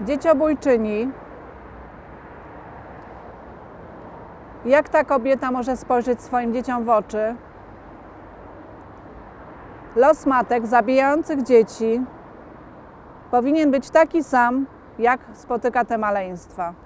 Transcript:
dzieciobójczyni. Jak ta kobieta może spojrzeć swoim dzieciom w oczy? Los matek zabijających dzieci powinien być taki sam, jak spotyka te maleństwa.